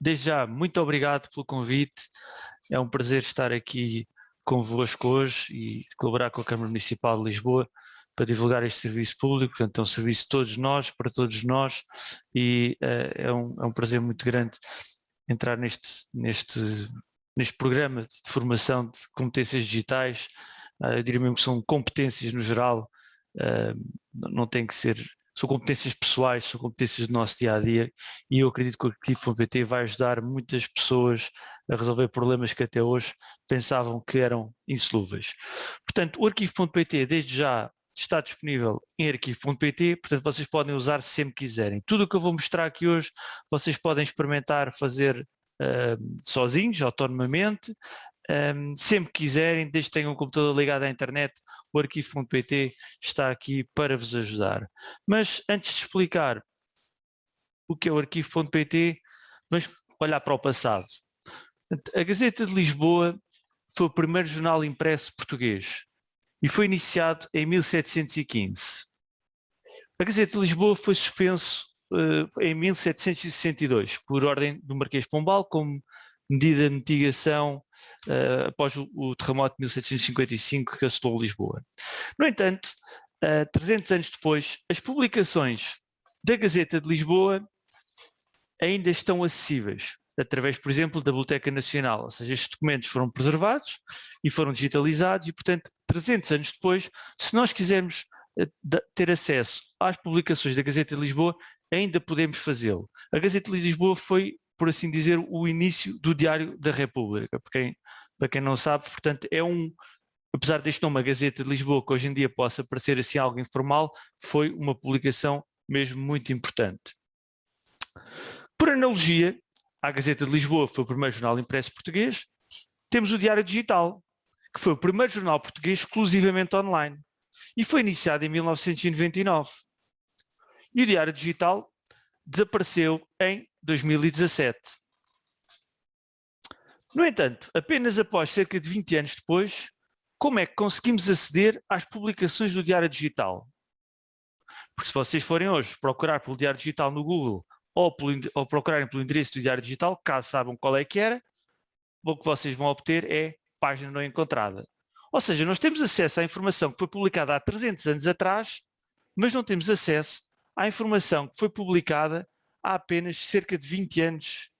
desde já, muito obrigado pelo convite. É um prazer estar aqui convosco hoje e colaborar com a Câmara Municipal de Lisboa para divulgar este serviço público, portanto é um serviço de todos nós, para todos nós e uh, é, um, é um prazer muito grande entrar neste, neste, neste programa de formação de competências digitais, uh, eu diria mesmo que são competências no geral, uh, não tem que ser são competências pessoais, são competências do nosso dia a dia e eu acredito que o Arquivo.pt vai ajudar muitas pessoas a resolver problemas que até hoje pensavam que eram insolúveis. Portanto, o Arquivo.pt desde já está disponível em arquivo.pt, portanto vocês podem usar sempre quiserem. Tudo o que eu vou mostrar aqui hoje, vocês podem experimentar fazer uh, sozinhos, autonomamente, um, sempre quiserem, desde que tenham um computador ligado à internet, o arquivo.pt está aqui para vos ajudar. Mas antes de explicar o que é o arquivo.pt, vamos olhar para o passado. A Gazeta de Lisboa foi o primeiro jornal impresso português e foi iniciado em 1715. A Gazeta de Lisboa foi suspenso uh, em 1762 por ordem do Marquês Pombal como medida de mitigação uh, após o, o, terremoto de 1755 que assolou Lisboa. No entanto, uh, eh, 300 anos depois, as publicações da Gazeta de Lisboa ainda estão acessíveis, através, por exemplo, da Biblioteca Nacional, ou seja, estes documentos foram preservados e foram digitalizados e, portanto, 300 anos depois, se nós quisermos uh, ter acesso às publicações da Gazeta de Lisboa, ainda podemos fazê-lo. A Gazeta de Lisboa foi por assim dizer, o início do Diário da República. Para quem, para quem não sabe, portanto, é um, apesar deste nome, a Gazeta de Lisboa, que hoje em dia possa parecer assim algo informal, foi uma publicação mesmo muito importante. Por analogia, a Gazeta de Lisboa foi o primeiro jornal impresso português, temos o Diário Digital, que foi o primeiro jornal português exclusivamente online, e foi iniciado em 1999. E o Diário Digital desapareceu em 2017. No entanto, apenas após cerca de 20 anos depois, como é que conseguimos aceder às publicações do Diário Digital? Porque se vocês forem hoje procurar pelo Diário Digital no Google ou, pelo, ou procurarem pelo endereço do Diário Digital, caso saibam qual é que era, o que vocês vão obter é página não encontrada. Ou seja, nós temos acesso à informação que foi publicada há 300 anos atrás, mas não temos acesso à informação que foi publicada há apenas cerca de 20 anos.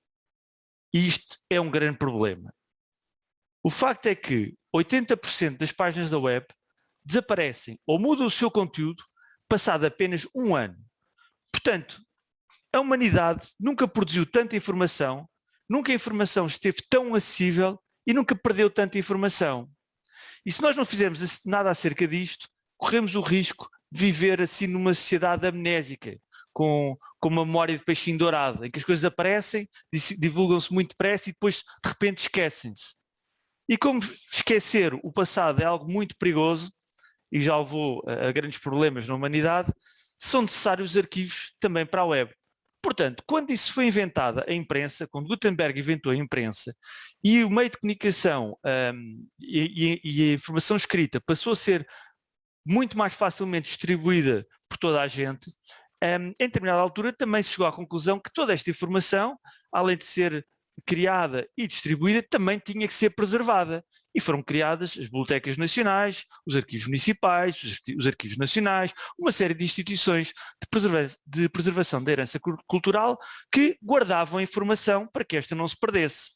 E isto é um grande problema. O facto é que 80% das páginas da web desaparecem ou mudam o seu conteúdo passado apenas um ano. Portanto, a humanidade nunca produziu tanta informação, nunca a informação esteve tão acessível e nunca perdeu tanta informação. E se nós não fizermos nada acerca disto, corremos o risco viver assim numa sociedade amnésica, com, com uma memória de peixinho dourado, em que as coisas aparecem, divulgam-se muito depressa e depois de repente esquecem-se. E como esquecer o passado é algo muito perigoso e já levou a, grandes problemas na humanidade, são necessários arquivos também para a web. Portanto, quando isso foi inventada, a imprensa, quando Gutenberg inventou a imprensa e o meio de comunicação um, e, e, a informação escrita passou a ser muito mais facilmente distribuída por toda a gente, um, em determinada altura também se chegou à conclusão que toda esta informação, além de ser criada e distribuída, também tinha que ser preservada. E foram criadas as bibliotecas nacionais, os arquivos municipais, os arquivos nacionais, uma série de instituições de, preserva de preservação da herança cultural que guardavam a informação para que esta não se perdesse.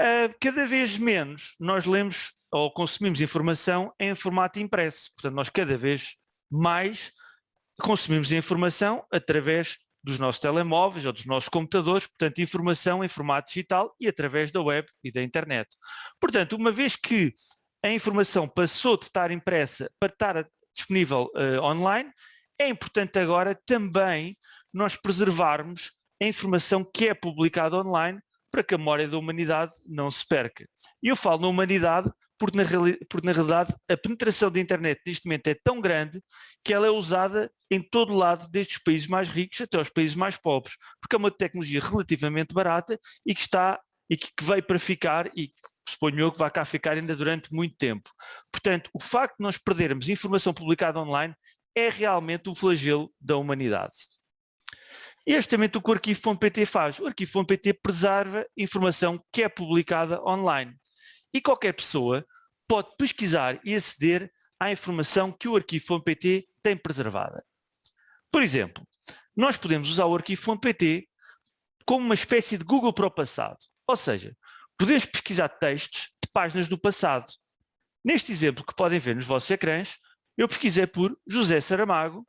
Uh, cada vez menos nós lemos ou consumimos informação em formato impresso. Portanto, nós cada vez mais consumimos informação através dos nossos telemóveis ou dos nossos computadores, portanto, informação em formato digital e através da web e da internet. Portanto, uma vez que a informação passou de estar impressa para estar disponível uh, online, é importante agora também nós preservarmos a informação que é publicada online para que a memória da humanidade não se perca. E eu falo na humanidade porque na, porque na realidade a penetração da internet neste momento é tão grande que ela é usada em todo lado, desde os países mais ricos até os países mais pobres, porque é uma tecnologia relativamente barata e que está e que veio para ficar e que suponho eu que vai cá ficar ainda durante muito tempo. Portanto, o facto de nós perdermos informação publicada online é realmente um flagelo da humanidade. E é justamente o que o arquivo.pt faz. O arquivo.pt preserva informação que é publicada online. E qualquer pessoa pode pesquisar e aceder à informação que o arquivo.pt tem preservada. Por exemplo, nós podemos usar o arquivo.pt como uma espécie de Google para o passado. Ou seja, podemos pesquisar textos de páginas do passado. Neste exemplo que podem ver nos vossos ecrãs, eu pesquisei por José Saramago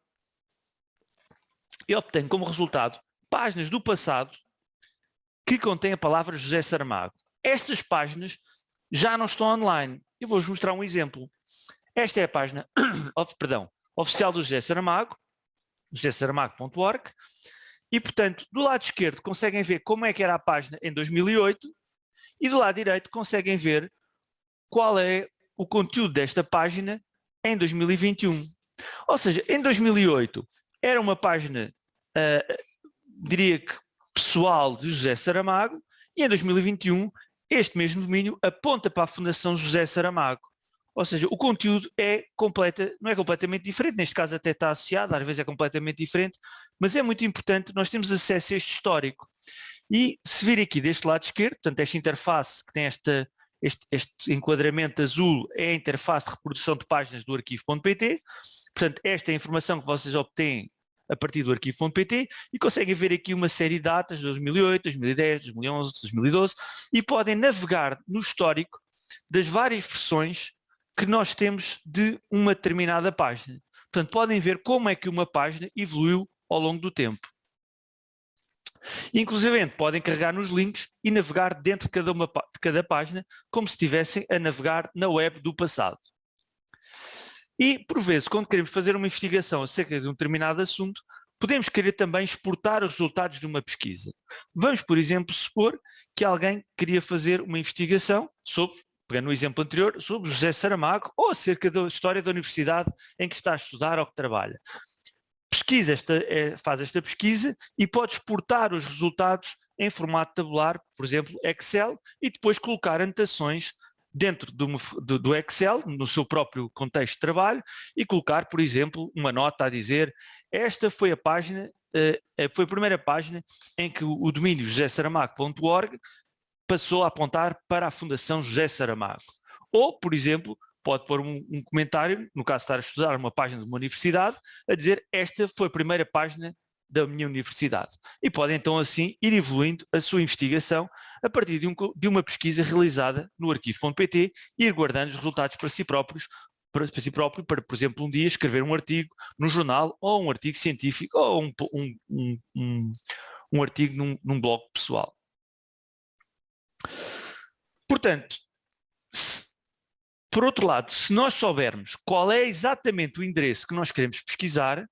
e obtenho como resultado páginas do passado que contêm a palavra José Saramago. Estas páginas já não estão online. Eu vou-vos mostrar um exemplo. Esta é a página perdão, oficial do José Saramago, josésaramago.org, e, portanto, do lado esquerdo conseguem ver como é que era a página em 2008 e do lado direito conseguem ver qual é o conteúdo desta página em 2021. Ou seja, em 2008 era uma página, uh, diria que pessoal de José Saramago e em 2021 este mesmo domínio aponta para a Fundação José Saramago. Ou seja, o conteúdo é completa, não é completamente diferente, neste caso até está associado, às vezes é completamente diferente, mas é muito importante nós temos acesso a este histórico. E se vir aqui deste lado esquerdo, portanto esta interface que tem esta, este, este enquadramento azul é a interface de reprodução de páginas do arquivo.pt, portanto esta é a informação que vocês obtêm a partir do arquivo.pt e conseguem ver aqui uma série de datas de 2008, 2010, 2011, 2012 e podem navegar no histórico das várias versões que nós temos de uma determinada página. Portanto, podem ver como é que uma página evoluiu ao longo do tempo. Inclusive, podem carregar nos links e navegar dentro de cada, uma, de cada página como se estivessem a navegar na web do passado. E, por vezes, quando queremos fazer uma investigação acerca de um determinado assunto, podemos querer também exportar os resultados de uma pesquisa. Vamos, por exemplo, supor que alguém queria fazer uma investigação sobre pegando no exemplo anterior, sobre José Saramago ou acerca da história da universidade em que está a estudar ou que trabalha. Pesquisa esta, é, faz esta pesquisa e pode exportar os resultados em formato tabular, por exemplo, Excel, e depois colocar anotações dentro do, do, do, Excel, no seu próprio contexto de trabalho, e colocar, por exemplo, uma nota a dizer esta foi a página, uh, foi a primeira página em que o, o domínio josésaramago.org passou a apontar para a Fundação José Saramago. Ou, por exemplo, pode pôr um, um, comentário, no caso de estar a estudar uma página de uma universidade, a dizer esta foi a primeira página da minha universidade. E pode então assim ir evoluindo a sua investigação a partir de, um, de uma pesquisa realizada no arquivo.pt e ir guardando os resultados para si próprios, para, para, si próprio, para, por exemplo, um dia escrever um artigo no jornal ou um artigo científico ou um, um, um, um artigo num, num blog pessoal. Portanto, se, por outro lado, se nós soubermos qual é exatamente o endereço que nós queremos pesquisar,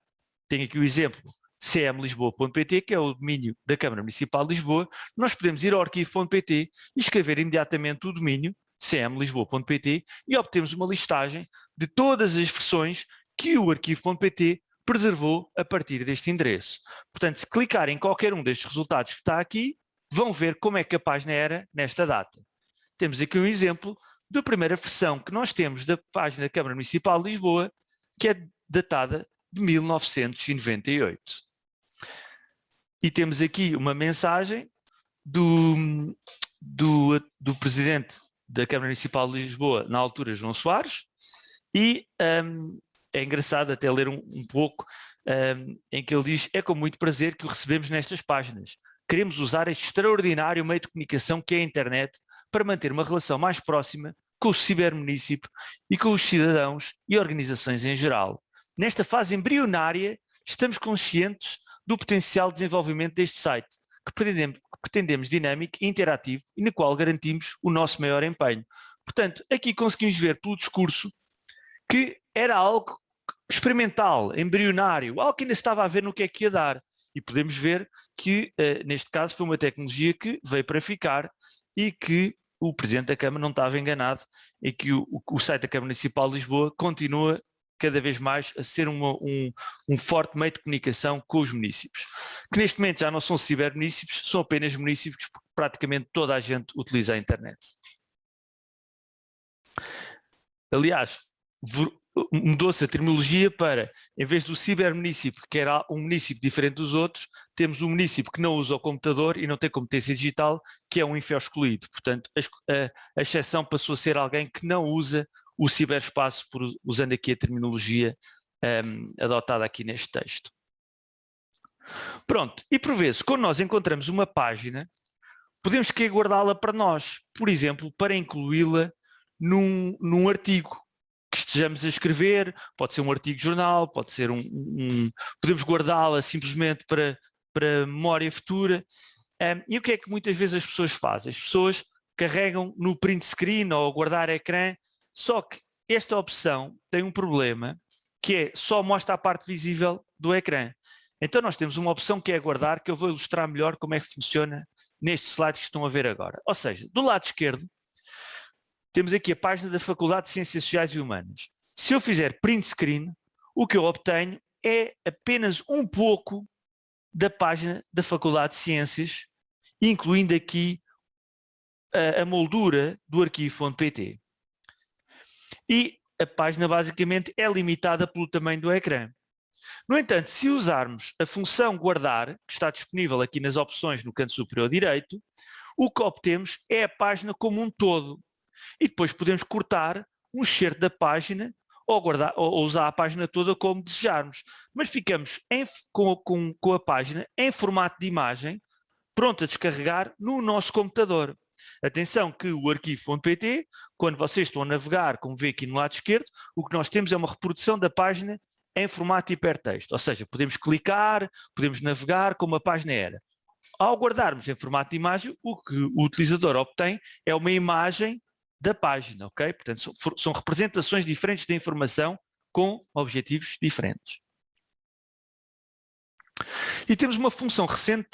tenho aqui o exemplo cmlisboa.pt, que é o domínio da Câmara Municipal de Lisboa, nós podemos ir ao arquivo.pt e escrever imediatamente o domínio cmlisboa.pt e obtemos uma listagem de todas as versões que o arquivo.pt preservou a partir deste endereço. Portanto, se clicar em qualquer um destes resultados que está aqui, vão ver como é que a página era nesta data. Temos aqui um exemplo da primeira versão que nós temos da página da Câmara Municipal de Lisboa, que é datada de 1998. E temos aqui uma mensagem do, do, do Presidente da Câmara Municipal de Lisboa, na altura João Soares, e um, é engraçado até ler um, um pouco, um, em que ele diz, é com muito prazer que o recebemos nestas páginas queremos usar este extraordinário meio de comunicação que é a internet para manter uma relação mais próxima com o cibermunicípio e com os cidadãos e organizações em geral. Nesta fase embrionária, estamos conscientes do potencial de desenvolvimento deste site, que pretendemos, pretendemos dinâmico e interativo e no qual garantimos o nosso maior empenho. Portanto, aqui conseguimos ver pelo discurso que era algo experimental, embrionário, algo que ainda estava a ver no que é que ia dar. E podemos ver que, uh, neste caso, foi uma tecnologia que veio para ficar e que o Presidente da Câmara não estava enganado e que o, o site da Câmara Municipal de Lisboa continua cada vez mais a ser uma, um, um, forte meio de comunicação com os municípios, que neste momento já não são cibermunicípios, são apenas municípios porque praticamente toda a gente utiliza a internet. Aliás, mudou-se a terminologia para, em vez do cibermunicípio, que era um município diferente dos outros, temos um município que não usa o computador e não tem competência digital, que é um infel excluído. Portanto, a, a, exceção passou a ser alguém que não usa o ciberespaço, por, usando aqui a terminologia um, adotada aqui neste texto. Pronto, e por vezes, quando nós encontramos uma página, podemos querer guardá-la para nós, por exemplo, para incluí-la num, num artigo que estejamos a escrever, pode ser um artigo de jornal, pode ser um, um podemos guardá-la simplesmente para, para memória futura. Um, e o que é que muitas vezes as pessoas fazem? As pessoas carregam no print screen ou guardar ecrã, só que esta opção tem um problema, que é só mostra a parte visível do ecrã. Então nós temos uma opção que é guardar, que eu vou ilustrar melhor como é que funciona neste slide que estão a ver agora. Ou seja, do lado esquerdo, temos aqui a página da Faculdade de Ciências Sociais e Humanas. Se eu fizer print screen, o que eu obtenho é apenas um pouco da página da Faculdade de Ciências, incluindo aqui a, a moldura do arquivo.pt. E a página basicamente é limitada pelo tamanho do ecrã. No entanto, se usarmos a função guardar, que está disponível aqui nas opções no canto superior direito, o que obtemos é a página como um todo. E depois podemos cortar um excerto da página ou, guardar, ou usar a página toda como desejarmos. Mas ficamos em, com, com, com a página em formato de imagem, pronta a descarregar no nosso computador. Atenção que o arquivo.pt, quando vocês estão a navegar, como vê aqui no lado esquerdo, o que nós temos é uma reprodução da página em formato hipertexto, ou seja, podemos clicar, podemos navegar como a página era. Ao guardarmos em formato de imagem, o que o utilizador obtém é uma imagem da página, ok? Portanto, são, são representações diferentes da informação com objetivos diferentes. E temos uma função recente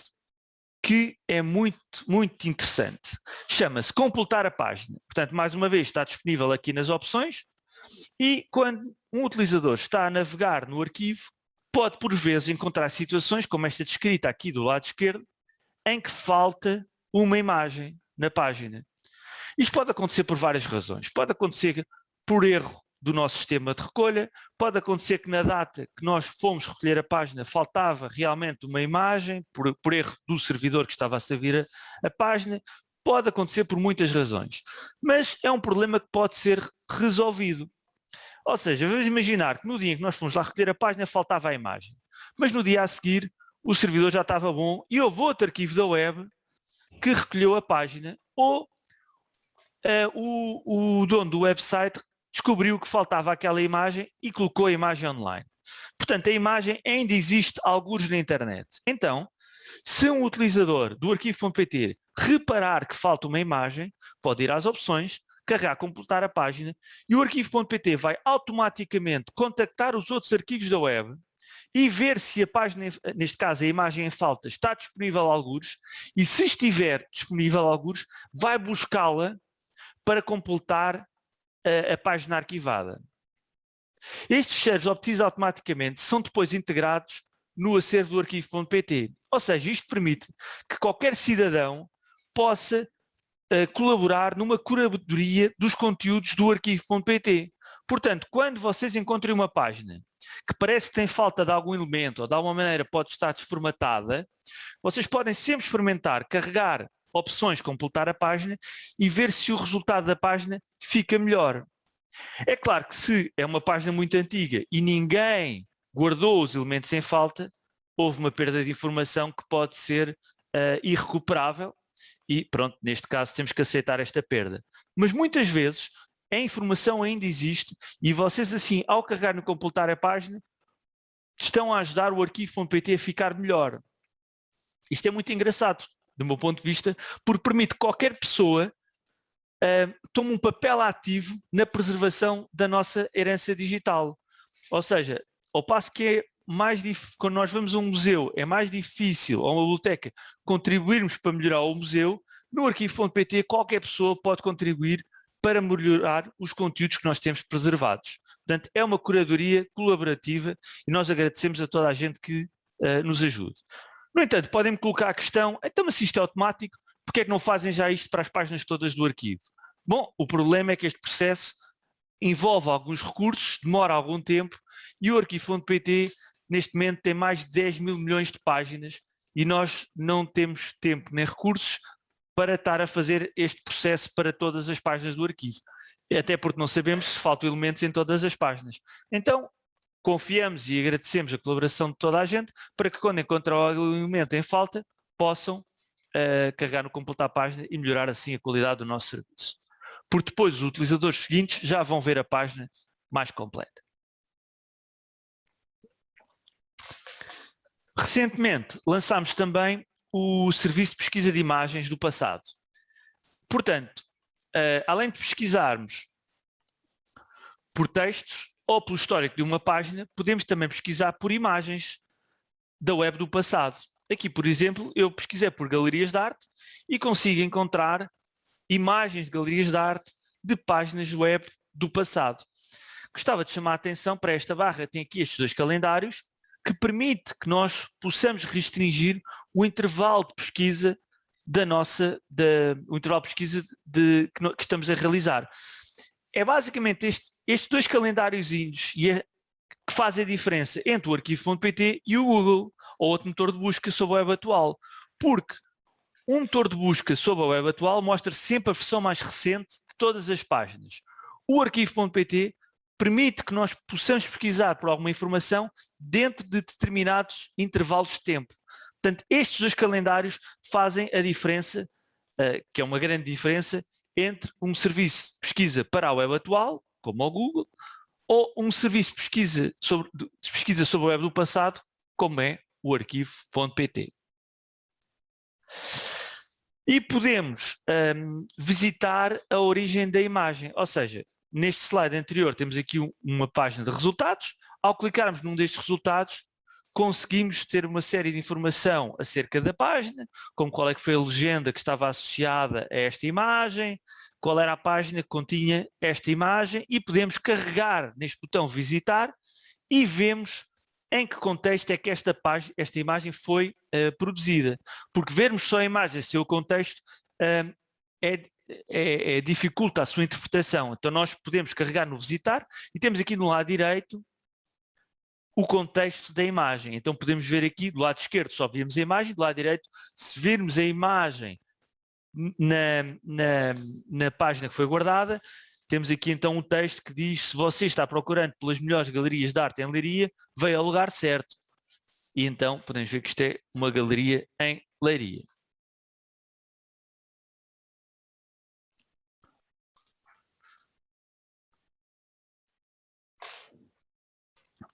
que é muito, muito interessante. Chama-se completar a página. Portanto, mais uma vez, está disponível aqui nas opções e quando um utilizador está a navegar no arquivo, pode por vezes encontrar situações, como esta descrita aqui do lado esquerdo, em que falta uma imagem na página. Isto pode acontecer por várias razões. Pode acontecer por erro do nosso sistema de recolha, pode acontecer que na data que nós fomos recolher a página faltava realmente uma imagem, por, por erro do servidor que estava a servir a, a página, pode acontecer por muitas razões. Mas é um problema que pode ser resolvido. Ou seja, vamos imaginar que no dia em que nós fomos lá recolher a página faltava a imagem, mas no dia a seguir o servidor já estava bom e houve outro arquivo da web que recolheu a página ou uh, o, o dono do website descobriu que faltava aquela imagem e colocou a imagem online. Portanto, a imagem ainda existe alguns na internet. Então, se um utilizador do arquivo.pt reparar que falta uma imagem, pode ir às opções, carregar, completar a página e o arquivo.pt vai automaticamente contactar os outros arquivos da web e ver se a página, neste caso a imagem em falta, está disponível a alguns e se estiver disponível a alguns, vai buscá-la para completar a, a página arquivada. Estes ficheiros obtidos automaticamente são depois integrados no acervo do arquivo.pt. Ou seja, isto permite que qualquer cidadão possa uh, colaborar numa curadoria dos conteúdos do arquivo.pt. Portanto, quando vocês encontrem uma página que parece que tem falta de algum elemento ou de alguma maneira pode estar desformatada, vocês podem sempre experimentar, carregar opções, completar a página e ver se o resultado da página fica melhor. É claro que se é uma página muito antiga e ninguém guardou os elementos em falta, houve uma perda de informação que pode ser uh, irrecuperável e pronto, neste caso temos que aceitar esta perda. Mas muitas vezes a informação ainda existe e vocês assim, ao carregar no completar a página, estão a ajudar o arquivo.pt a ficar melhor. Isto é muito engraçado, do meu ponto de vista, porque permite que qualquer pessoa uh, tome um papel ativo na preservação da nossa herança digital. Ou seja, ao passo que é mais quando nós vamos a um museu, é mais difícil, ou uma biblioteca, contribuirmos para melhorar o museu, no arquivo.pt qualquer pessoa pode contribuir para melhorar os conteúdos que nós temos preservados. Portanto, é uma curadoria colaborativa e nós agradecemos a toda a gente que uh, nos ajude. No entanto, podem-me colocar a questão, então mas se isto é automático, porque é que não fazem já isto para as páginas todas do arquivo? Bom, o problema é que este processo envolve alguns recursos, demora algum tempo e o arquivo.pt neste momento tem mais de 10 mil milhões de páginas e nós não temos tempo nem recursos para estar a fazer este processo para todas as páginas do arquivo. Até porque não sabemos se faltam elementos em todas as páginas. Então, confiamos e agradecemos a colaboração de toda a gente para que quando encontrar o elemento em falta, possam uh, carregar no completar a página e melhorar assim a qualidade do nosso serviço. Porque depois os utilizadores seguintes já vão ver a página mais completa. Recentemente lançámos também o serviço de pesquisa de imagens do passado. Portanto, uh, além de pesquisarmos por textos ou pelo histórico de uma página, podemos também pesquisar por imagens da web do passado. Aqui, por exemplo, eu pesquisei por galerias de arte e consigo encontrar imagens de galerias de arte de páginas web do passado. Gostava de chamar a atenção para esta barra, tem aqui estes dois calendários, que permite que nós possamos restringir o intervalo de pesquisa da nossa, da, o intervalo de pesquisa de, que, no, que, estamos a realizar. É basicamente este, estes dois calendários que fazem a diferença entre o arquivo.pt e o Google, ou outro motor de busca sobre a web atual. Porque um motor de busca sobre a web atual mostra sempre a versão mais recente de todas as páginas. O arquivo.pt permite que nós possamos pesquisar por alguma informação dentro de determinados intervalos de tempo. Portanto, estes dois calendários fazem a diferença, uh, que é uma grande diferença, entre um serviço de pesquisa para a web atual, como o Google, ou um serviço de pesquisa sobre, de pesquisa sobre a web do passado, como é o arquivo.pt. E podemos um, visitar a origem da imagem, ou seja, Neste slide anterior temos aqui uma página de resultados. Ao clicarmos num destes resultados, conseguimos ter uma série de informação acerca da página, como qual é que foi a legenda que estava associada a esta imagem, qual era a página que continha esta imagem e podemos carregar neste botão visitar e vemos em que contexto é que esta, página, esta imagem foi uh, produzida. Porque vermos só a imagem sem o contexto uh, é, é, é, dificulta a sua interpretação. Então nós podemos carregar no visitar e temos aqui no lado direito o contexto da imagem. Então podemos ver aqui do lado esquerdo só vimos a imagem, do lado direito se virmos a imagem na, na, na página que foi guardada, temos aqui então um texto que diz se você está procurando pelas melhores galerias de arte em Leiria, veio ao lugar certo. E então podemos ver que isto é uma galeria em Leiria.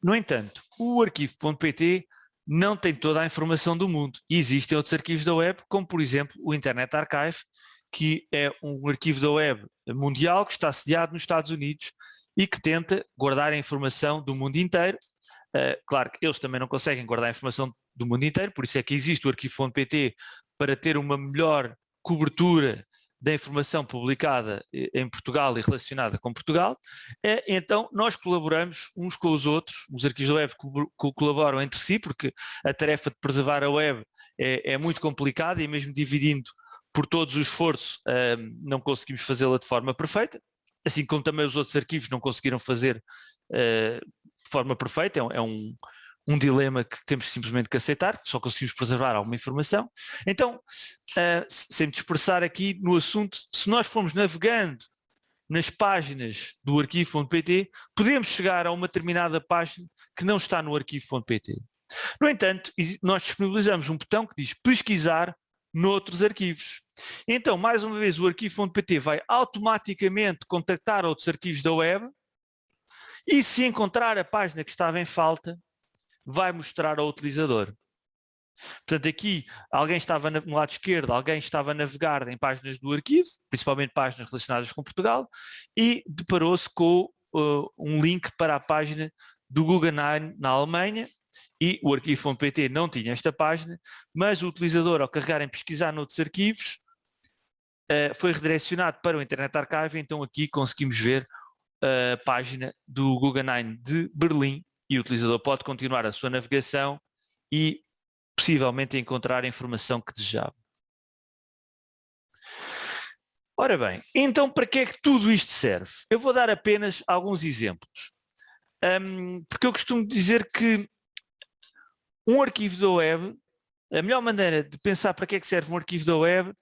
No entanto, o arquivo.pt não tem toda a informação do mundo. E existem outros arquivos da web, como por exemplo o Internet Archive, que é um arquivo da web mundial que está sediado nos Estados Unidos e que tenta guardar a informação do mundo inteiro. Uh, claro que eles também não conseguem guardar a informação do mundo inteiro, por isso é que existe o arquivo.pt para ter uma melhor cobertura da informação publicada eh, em Portugal e relacionada com Portugal, é, então nós colaboramos uns com os outros, os arquivos da web colaboram entre si, porque a tarefa de preservar a web é, é muito complicada e mesmo dividindo por todos os esforços não conseguimos fazê-la de forma perfeita, assim como também os outros arquivos não conseguiram fazer uh, de forma perfeita, é um, um dilema que temos simplesmente que aceitar, só conseguimos preservar alguma informação. Então, uh, sem me dispersar aqui no assunto, se nós formos navegando nas páginas do arquivo.pt, podemos chegar a uma determinada página que não está no arquivo.pt. No entanto, nós disponibilizamos um botão que diz pesquisar noutros arquivos. Então, mais uma vez, o arquivo.pt vai automaticamente contactar outros arquivos da web e se encontrar a página que estava em falta, vai mostrar ao utilizador. Portanto, aqui alguém estava no lado esquerdo, alguém estava a navegar em páginas do arquivo, principalmente páginas relacionadas com Portugal, e deparou-se com uh, um link para a página do Guggenheim na Alemanha, e o arquivo.pt não tinha esta página, mas o utilizador, ao carregar em pesquisar noutros arquivos, uh, foi redirecionado para o Internet Archive, então aqui conseguimos ver a página do Guggenheim de Berlim, e o utilizador pode continuar a sua navegação e possivelmente encontrar a informação que desejava. Ora bem, então para que é que tudo isto serve? Eu vou dar apenas alguns exemplos. Um, porque eu costumo dizer que um arquivo da web, a melhor maneira de pensar para que é que serve um arquivo da web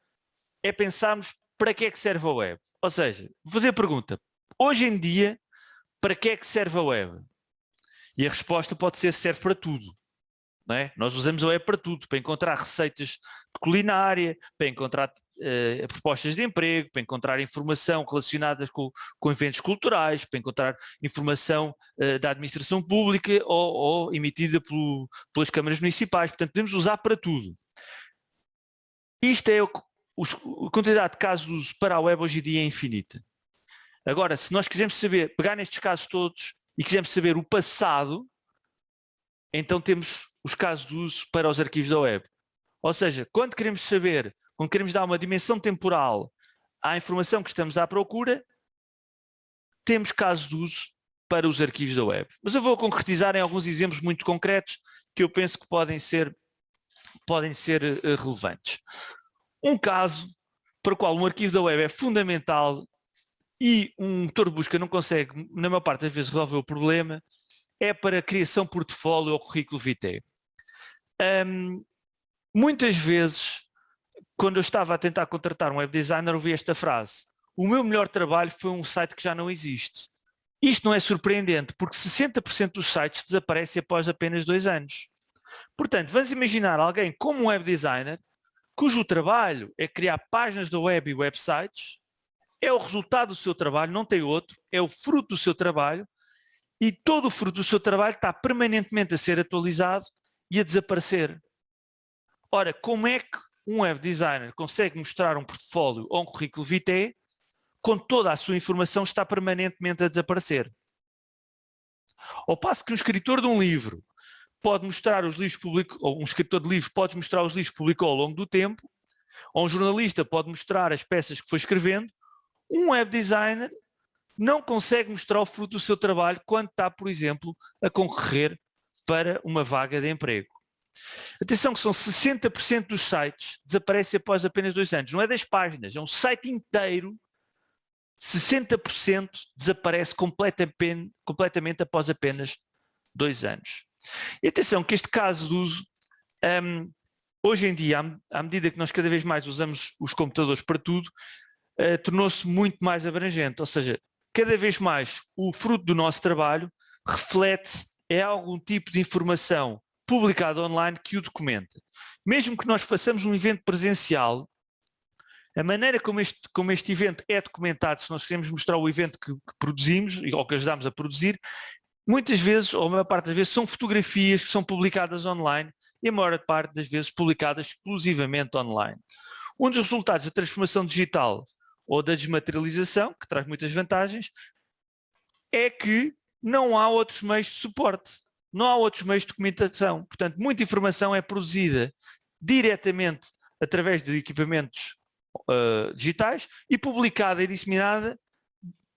é pensarmos para que é que serve a web. Ou seja, vou fazer a pergunta, hoje em dia, para que é que serve a web? E a resposta pode ser serve para tudo. É? Nós usamos a web para tudo, para encontrar receitas de culinária, para encontrar uh, propostas de emprego, para encontrar informação relacionada com, com eventos culturais, para encontrar informação uh, da administração pública ou, ou emitida pelo, pelas câmaras municipais. Portanto, podemos usar para tudo. Isto é o, os, a quantidade de casos para a web hoje em dia é infinita. Agora, se nós quisermos saber, pegar nestes casos todos e quisermos saber o passado, então temos os casos de uso para os arquivos da web. Ou seja, quando queremos saber, quando queremos dar uma dimensão temporal à informação que estamos à procura, temos casos de uso para os arquivos da web. Mas eu vou concretizar em alguns exemplos muito concretos que eu penso que podem ser, podem ser uh, relevantes. Um caso para o qual um arquivo da web é fundamental e um motor de busca não consegue, na maior parte das vezes, resolver o problema, é para criação portfólio ou currículo vitae. Um, muitas vezes, quando eu estava a tentar contratar um web designer, ouvi esta frase. O meu melhor trabalho foi um site que já não existe. Isto não é surpreendente, porque 60% dos sites desaparecem após apenas dois anos. Portanto, vamos imaginar alguém como um web designer, cujo trabalho é criar páginas da web e websites, é o resultado do seu trabalho, não tem outro, é o fruto do seu trabalho, e todo o fruto do seu trabalho está permanentemente a ser atualizado e a desaparecer. Ora, como é que um web designer consegue mostrar um portfólio ou um currículo vitae quando toda a sua informação está permanentemente a desaparecer? Ao passo que um escritor de um livro pode mostrar os livros publicou, ou um escritor de livros pode mostrar os livros que publicou ao longo do tempo, ou um jornalista pode mostrar as peças que foi escrevendo, um web designer não consegue mostrar o fruto do seu trabalho quando está, por exemplo, a concorrer para uma vaga de emprego. Atenção que são 60% dos sites desaparecem após apenas dois anos. Não é das páginas, é um site inteiro. 60% desaparece completamente, após apenas dois anos. E atenção que este caso de uso, um, hoje em dia, à, medida que nós cada vez mais usamos os computadores para tudo, uh, tornou-se muito mais abrangente. Ou seja, cada vez mais o fruto do nosso trabalho reflete é algum tipo de informação publicada online que o documenta. Mesmo que nós façamos um evento presencial, a maneira como este, como este evento é documentado, se nós queremos mostrar o evento que, que produzimos ou que ajudamos a produzir, muitas vezes, ou a maior parte das vezes, são fotografias que são publicadas online e a maior parte das vezes publicadas exclusivamente online. Um dos resultados da transformação digital ou da desmaterialização, que traz muitas vantagens, é que não há outros meios de suporte, não há outros meios de documentação. Portanto, muita informação é produzida diretamente através de equipamentos uh, digitais e publicada e disseminada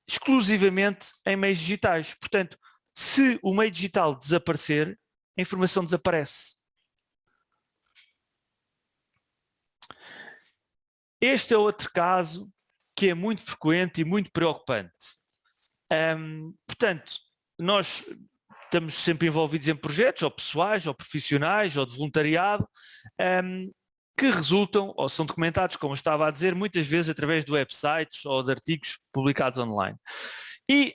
exclusivamente em meios digitais. Portanto, se o meio digital desaparecer, a informação desaparece. Este é outro caso que é muito frequente e muito preocupante. Um, portanto, nós estamos sempre envolvidos em projetos, ou pessoais, ou profissionais, ou de voluntariado, um, que resultam, ou são documentados, como estava a dizer, muitas vezes através de websites ou de artigos publicados online. E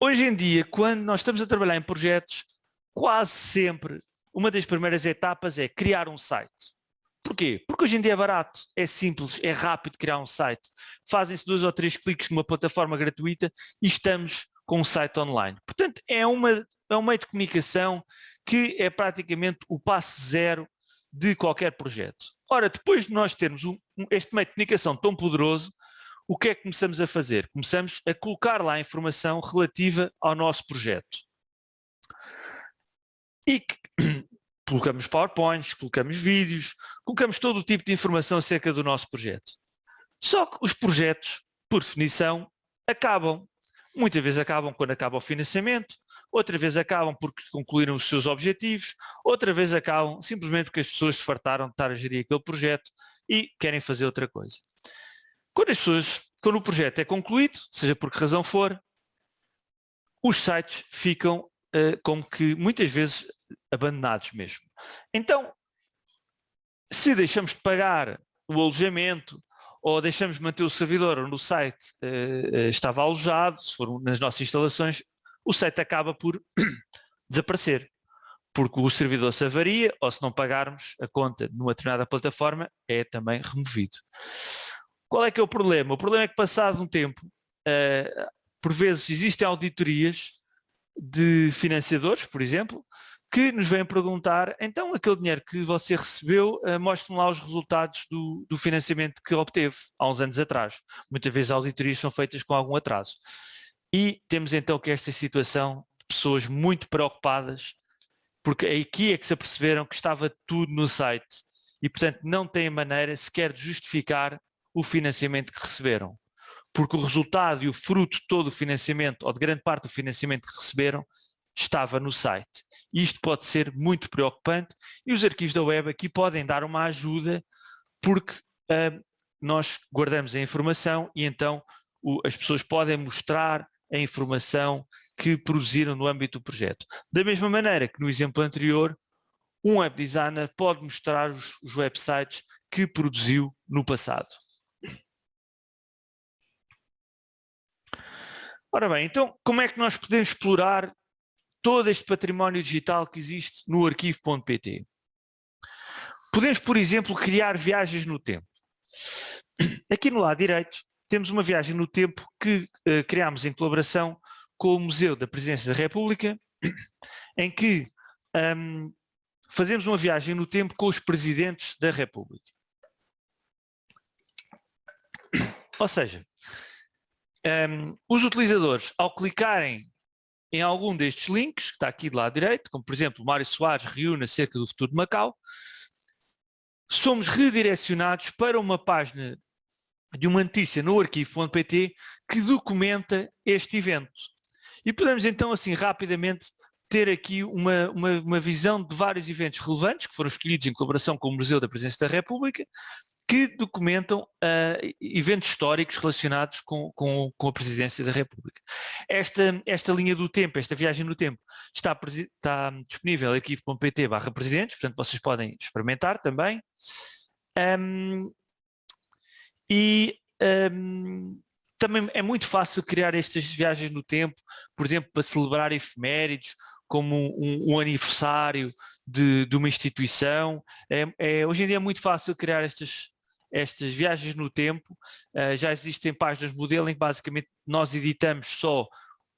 hoje em dia, quando nós estamos a trabalhar em projetos, quase sempre uma das primeiras etapas é criar um site. Porquê? Porque hoje em dia é barato, é simples, é rápido criar um site. Fazem-se dois ou três cliques numa plataforma gratuita e estamos com um site online. Portanto, é, uma, é um meio de comunicação que é praticamente o passo zero de qualquer projeto. Ora, depois de nós termos um, este meio de comunicação tão poderoso, o que é que começamos a fazer? Começamos a colocar lá a informação relativa ao nosso projeto. E colocamos PowerPoints, colocamos vídeos, colocamos todo o tipo de informação acerca do nosso projeto. Só que os projetos, por definição, acabam. Muitas vezes acabam quando acaba o financiamento, outra vez acabam porque concluíram os seus objetivos, outra vez acabam simplesmente porque as pessoas se fartaram de estar a gerir aquele projeto e querem fazer outra coisa. Quando as pessoas, quando o projeto é concluído, seja por que razão for, os sites ficam uh, como que muitas vezes abandonados mesmo. Então, se deixamos de pagar o alojamento ou deixamos de manter o servidor onde o site uh, estava alojado, se for nas nossas instalações, o site acaba por desaparecer, porque o servidor se avaria ou se não pagarmos a conta numa determinada plataforma, é também removido. Qual é que é o problema? O problema é que passado um tempo, uh, por vezes existem auditorias de financiadores, por exemplo, que nos vêm perguntar, então aquele dinheiro que você recebeu, uh, mostre-me lá os resultados do, do, financiamento que obteve há uns anos atrás. Muitas vezes auditorias são feitas com algum atraso. E temos então que esta situação de pessoas muito preocupadas, porque aqui é que se aperceberam que estava tudo no site e portanto não têm maneira sequer de justificar o financiamento que receberam. Porque o resultado e o fruto de todo o financiamento, ou de grande parte do financiamento que receberam, estava no site. Isto pode ser muito preocupante e os arquivos da web aqui podem dar uma ajuda porque uh, nós guardamos a informação e então o, as pessoas podem mostrar a informação que produziram no âmbito do projeto. Da mesma maneira que no exemplo anterior, um web designer pode mostrar os, os websites que produziu no passado. Ora bem, então como é que nós podemos explorar todo este património digital que existe no arquivo.pt. Podemos, por exemplo, criar viagens no tempo. Aqui no lado direito temos uma viagem no tempo que uh, criámos em colaboração com o Museu da Presidência da República, em que um, fazemos uma viagem no tempo com os presidentes da República. Ou seja, um, os utilizadores, ao clicarem em algum destes links, que está aqui do lado direito, como por exemplo Mário Soares reúne acerca do futuro de Macau, somos redirecionados para uma página de uma notícia no arquivo.pt que documenta este evento. E podemos então assim rapidamente ter aqui uma, uma, uma, visão de vários eventos relevantes que foram escolhidos em colaboração com o Museu da Presidência da República que documentam uh, eventos históricos relacionados com, com, com, a presidência da República. Esta, esta linha do tempo, esta viagem no tempo, está, está disponível aqui no pt barra presidentes, portanto vocês podem experimentar também. Um, e um, também é muito fácil criar estas viagens no tempo, por exemplo, para celebrar efemérides, como um, um aniversário de, de, uma instituição. É, é, hoje em dia é muito fácil criar estas, estas viagens no tempo, uh, já existem páginas modelo em que basicamente nós editamos só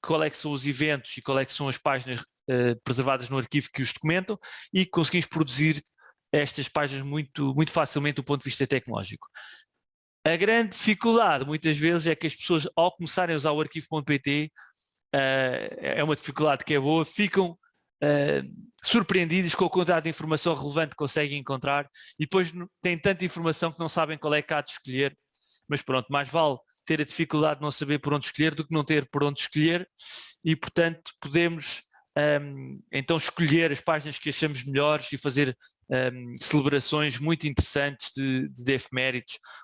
qual é são os eventos e qual é são as páginas uh, preservadas no arquivo que os documentam e conseguimos produzir estas páginas muito, muito facilmente do ponto de vista tecnológico. A grande dificuldade muitas vezes é que as pessoas ao começarem a usar o arquivo.pt uh, é uma dificuldade que é boa, ficam uh, surpreendidos com a quantidade de informação relevante que conseguem encontrar e depois têm tanta informação que não sabem qual é que há de escolher, mas pronto, mais vale ter a dificuldade de não saber por onde escolher do que não ter por onde escolher e portanto podemos um, então escolher as páginas que achamos melhores e fazer um, celebrações muito interessantes de, de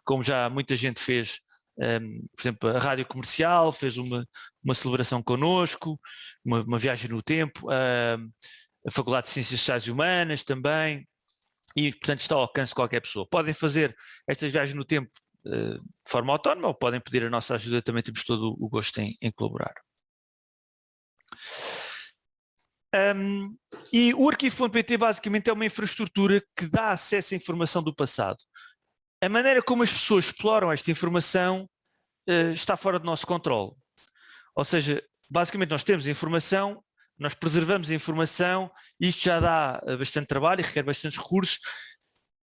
como já muita gente fez um, por exemplo, a Rádio Comercial fez uma, uma celebração connosco, uma, uma viagem no tempo, um, a Faculdade de Ciências Sociais e Humanas também, e portanto está ao alcance de qualquer pessoa. Podem fazer estas viagens no tempo uh, de forma autónoma ou podem pedir a nossa ajuda, também temos todo o gosto em, em colaborar. Um, e o arquivo.pt basicamente é uma infraestrutura que dá acesso à informação do passado a maneira como as pessoas exploram esta informação uh, está fora do nosso controle. Ou seja, basicamente nós temos informação, nós preservamos a informação, isto já dá uh, bastante trabalho e requer bastantes recursos,